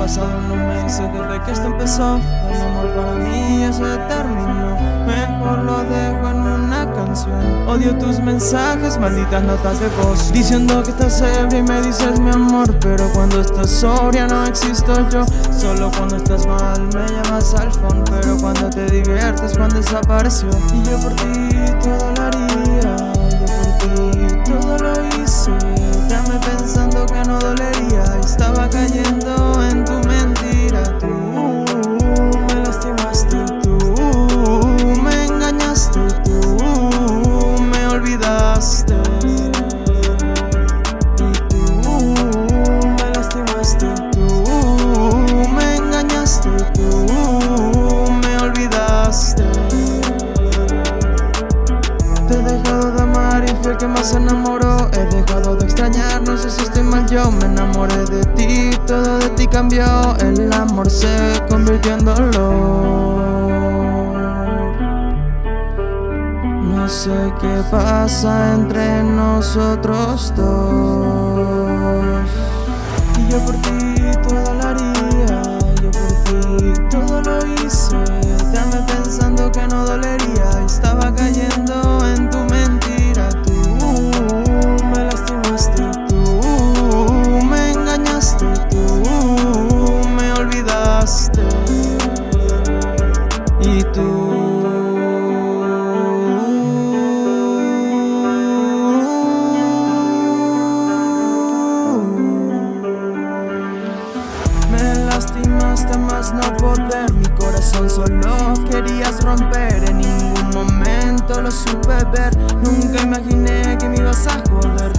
pasado no me dice desde que esto empezó. El amor para mí ya se terminó. Mejor lo dejo en una canción. Odio tus mensajes, malditas notas de voz. Diciendo que estás ebria y me dices mi amor Pero cuando estás sobria no existo yo. Solo cuando estás mal me llamas al phone Pero cuando te diviertes cuando desapareció. Y yo por ti todo lo Yo por ti todo lo hice. Dame pensando que no dolería. Estaba cayendo se enamoró He dejado de extrañar, no sé si estoy mal yo Me enamoré de ti, todo de ti cambió El amor se convirtió en dolor. No sé qué pasa entre nosotros dos. Y yo por ti todo lo haría no poder Mi corazón solo querías romper. En ningún momento lo supe ver Nunca imaginé que me ibas a joder